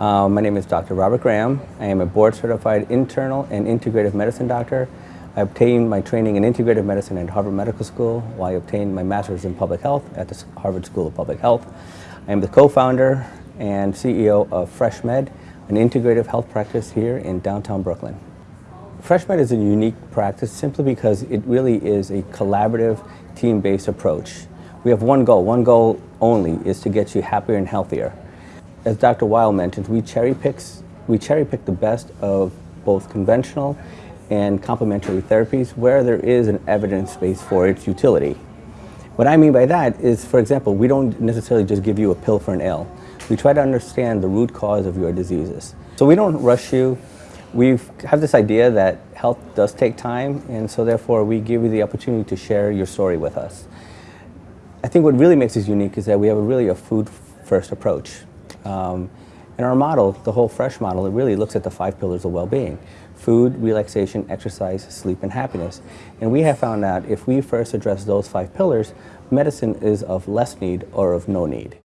Uh, my name is Dr. Robert Graham. I am a board certified internal and integrative medicine doctor. I obtained my training in integrative medicine at Harvard Medical School while I obtained my master's in public health at the Harvard School of Public Health. I am the co-founder and CEO of FreshMed, an integrative health practice here in downtown Brooklyn. FreshMed is a unique practice simply because it really is a collaborative, team-based approach. We have one goal. One goal only is to get you happier and healthier. As Dr. Weil mentioned, we cherry, picks, we cherry pick the best of both conventional and complementary therapies where there is an evidence base for its utility. What I mean by that is, for example, we don't necessarily just give you a pill for an ill. We try to understand the root cause of your diseases. So we don't rush you. We have this idea that health does take time, and so therefore we give you the opportunity to share your story with us. I think what really makes us unique is that we have a really a food-first approach. Um, in our model, the whole fresh model, it really looks at the five pillars of well-being. Food, relaxation, exercise, sleep, and happiness. And we have found out if we first address those five pillars, medicine is of less need or of no need.